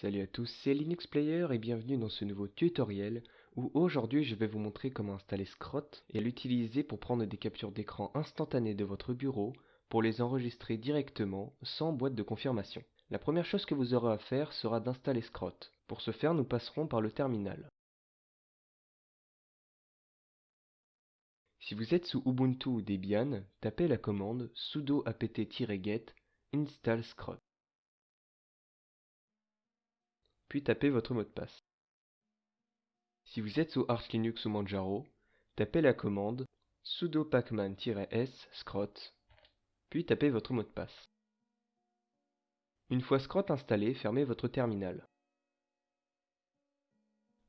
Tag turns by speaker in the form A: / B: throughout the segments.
A: Salut à tous, c'est Linux Player et bienvenue dans ce nouveau tutoriel où aujourd'hui je vais vous montrer comment installer Scrot et l'utiliser pour prendre des captures d'écran instantanées de votre bureau pour les enregistrer directement sans boîte de confirmation. La première chose que vous aurez à faire sera d'installer Scrot. Pour ce faire, nous passerons par le terminal. Si vous êtes sous Ubuntu ou Debian, tapez la commande sudo apt-get install scrot. Puis tapez votre mot de passe. Si vous êtes sous Arch Linux ou Manjaro, tapez la commande sudo pacman-s scrot, puis tapez votre mot de passe. Une fois scrot installé, fermez votre terminal.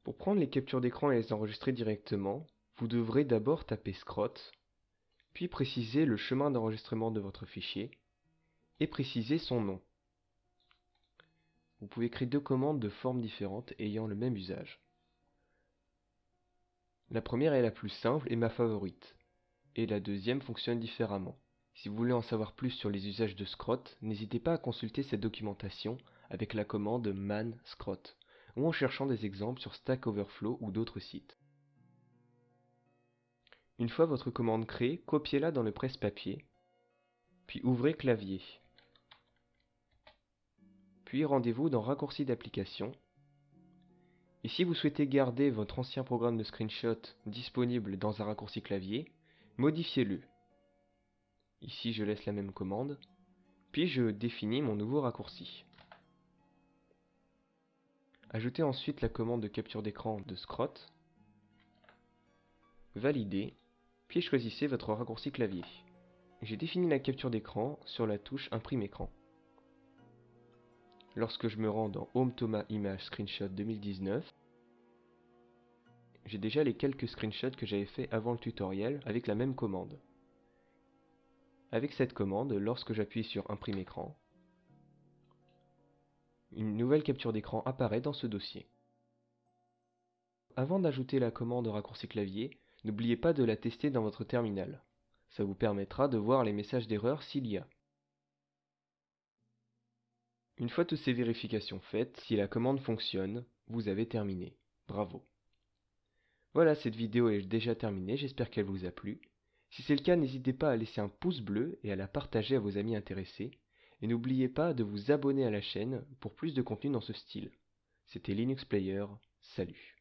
A: Pour prendre les captures d'écran et les enregistrer directement, vous devrez d'abord taper scrot, puis préciser le chemin d'enregistrement de votre fichier, et préciser son nom. Vous pouvez créer deux commandes de formes différentes ayant le même usage. La première est la plus simple et ma favorite, et la deuxième fonctionne différemment. Si vous voulez en savoir plus sur les usages de scrot, n'hésitez pas à consulter cette documentation avec la commande man scrot, ou en cherchant des exemples sur Stack Overflow ou d'autres sites. Une fois votre commande créée, copiez-la dans le presse-papier, puis ouvrez clavier. Puis rendez-vous dans Raccourci d'application. Et si vous souhaitez garder votre ancien programme de screenshot disponible dans un raccourci clavier, modifiez-le. Ici je laisse la même commande, puis je définis mon nouveau raccourci. Ajoutez ensuite la commande de capture d'écran de Scrot, validez puis choisissez votre raccourci clavier. J'ai défini la capture d'écran sur la touche Imprime écran. Lorsque je me rends dans Home Thomas Image Screenshot 2019, j'ai déjà les quelques screenshots que j'avais fait avant le tutoriel avec la même commande. Avec cette commande, lorsque j'appuie sur Imprime écran, une nouvelle capture d'écran apparaît dans ce dossier. Avant d'ajouter la commande raccourci clavier, N'oubliez pas de la tester dans votre terminal. Ça vous permettra de voir les messages d'erreur s'il y a. Une fois toutes ces vérifications faites, si la commande fonctionne, vous avez terminé. Bravo. Voilà, cette vidéo est déjà terminée, j'espère qu'elle vous a plu. Si c'est le cas, n'hésitez pas à laisser un pouce bleu et à la partager à vos amis intéressés. Et n'oubliez pas de vous abonner à la chaîne pour plus de contenu dans ce style. C'était Linux Player, salut.